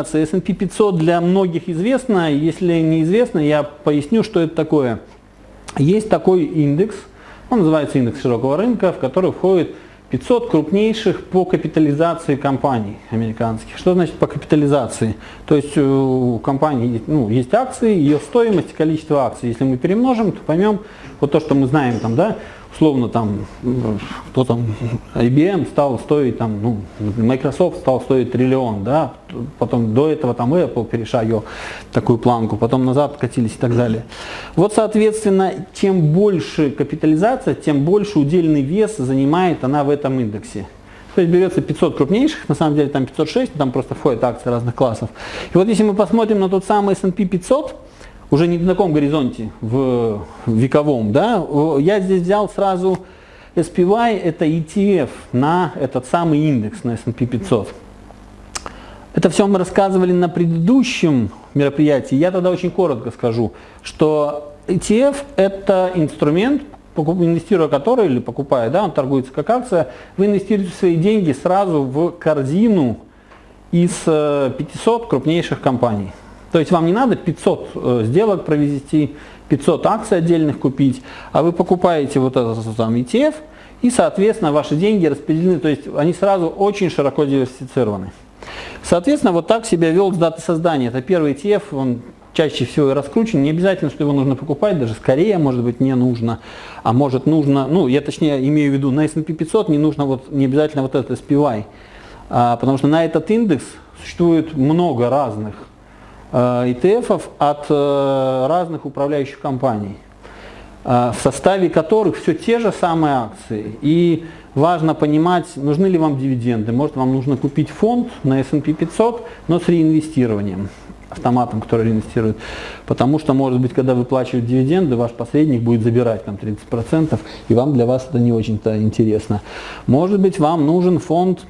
S&P 500 для многих известно, если неизвестно, я поясню, что это такое. Есть такой индекс, он называется индекс широкого рынка, в который входит 500 крупнейших по капитализации компаний американских. Что значит по капитализации? То есть у компании ну, есть акции, ее стоимость, количество акций. Если мы перемножим, то поймем вот то, что мы знаем там, да, условно там, кто там, IBM стал стоить там, ну, Microsoft стал стоить триллион, да, потом до этого там Apple перешагивал такую планку, потом назад катились и так далее. Вот, соответственно, чем больше капитализация, тем больше удельный вес занимает она в этом индексе. То есть берется 500 крупнейших, на самом деле там 506, там просто входят акции разных классов. И вот если мы посмотрим на тот самый S&P 500, уже не на таком горизонте, в вековом, да, я здесь взял сразу SPY, это ETF на этот самый индекс, на S&P 500. Это все мы рассказывали на предыдущем мероприятии. Я тогда очень коротко скажу, что ETF это инструмент, инвестируя который или покупая, да, он торгуется как акция, вы инвестируете свои деньги сразу в корзину из 500 э, крупнейших компаний. То есть вам не надо 500 э, сделок провести, 500 акций отдельных купить, а вы покупаете вот этот там ETF, и, соответственно, ваши деньги распределены, то есть они сразу очень широко диверсифицированы. Соответственно, вот так себя вел с даты создания. Это первый ETF, он чаще всего и раскручен. Не обязательно, что его нужно покупать, даже скорее, может быть, не нужно. А может нужно, ну, я точнее имею в виду, на S&P 500 не нужно вот, не обязательно вот этот SPY. А, потому что на этот индекс существует много разных ETF э, от э, разных управляющих компаний, э, в составе которых все те же самые акции. И важно понимать, нужны ли вам дивиденды. Может вам нужно купить фонд на S&P 500, но с реинвестированием автоматом, который реинвестирует. Потому что, может быть, когда выплачивают дивиденды, ваш посредник будет забирать там 30%, и вам для вас это не очень-то интересно. Может быть, вам нужен фонд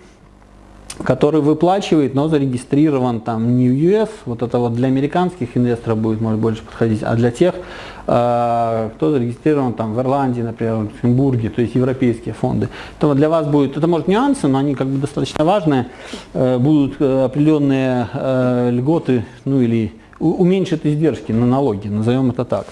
который выплачивает, но зарегистрирован там не в US, вот это вот для американских инвесторов будет может больше подходить, а для тех, э, кто зарегистрирован там в Ирландии, например, в Люксембурге, то есть европейские фонды. То для вас будет, это может нюансы, но они как бы достаточно важные, э, будут э, определенные льготы, ну или уменьшит издержки на налоги, назовем это так.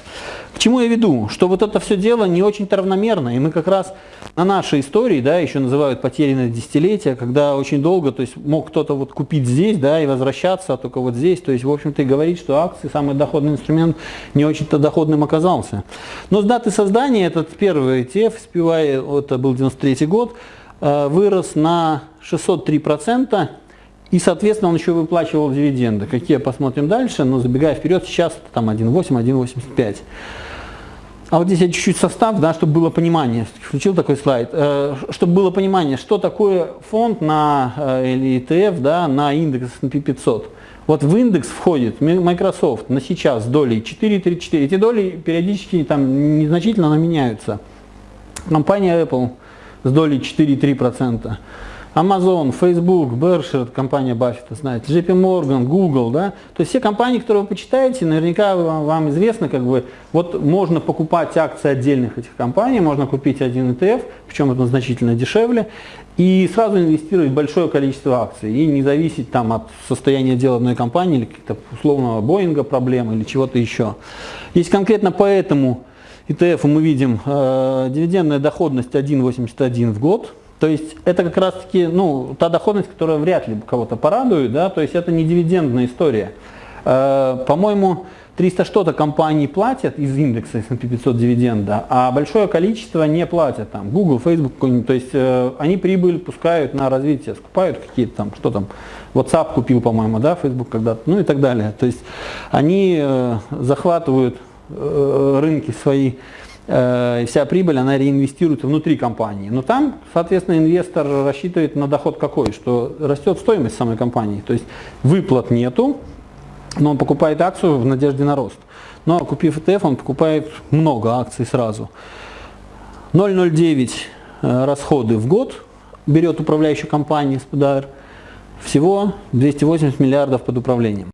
К чему я веду? Что вот это все дело не очень-то равномерно, и мы как раз на нашей истории, да, еще называют потерянное десятилетие, когда очень долго, то есть мог кто-то вот купить здесь, да, и возвращаться, а только вот здесь, то есть, в общем-то, и говорить, что акции, самый доходный инструмент, не очень-то доходным оказался. Но с даты создания этот первый ETF, SPY, это был 93 год, э, вырос на 603%, и, соответственно, он еще выплачивал дивиденды. Какие посмотрим дальше, но забегая вперед, сейчас там 1,8, 1,85. А вот здесь я чуть-чуть состав, да, чтобы было понимание, включил такой слайд, э, чтобы было понимание, что такое фонд на, э, или ETF да, на индекс S&P 500. Вот в индекс входит Microsoft на сейчас долей 4,34. Эти доли периодически там незначительно, но меняются. Компания Apple с долей 4,3%. Amazon, Facebook, Berkshire, компания Баффета, знаете, JP Morgan, Google, да, то есть все компании, которые вы почитаете, наверняка вам, вам известно, как бы, вот можно покупать акции отдельных этих компаний, можно купить один ETF, причем это значительно дешевле, и сразу инвестировать большое количество акций, и не зависеть там от состояния дела одной компании, или каких-то условного Боинга проблем, или чего-то еще. Есть конкретно поэтому ETF мы видим э, дивидендная доходность 1,81 в год, то есть это как раз таки ну, та доходность, которая вряд ли кого-то порадует, да, то есть это не дивидендная история. Э, По-моему, 300 что-то компаний платят из индекса S&P 500 дивиденда, а большое количество не платят. Там, Google, Facebook, то есть э, они прибыль пускают на развитие, скупают какие-то там, что там, WhatsApp купил, по-моему, да, Facebook когда-то, ну и так далее. То есть они э, захватывают э, рынки свои Э, вся прибыль, она реинвестируется внутри компании. Но там, соответственно, инвестор рассчитывает на доход какой, что растет стоимость самой компании. То есть выплат нету, но он покупает акцию в надежде на рост. Но купив ETF, он покупает много акций сразу. 0,09 э, расходы в год берет управляющая компания СПДР. Всего 280 миллиардов под управлением.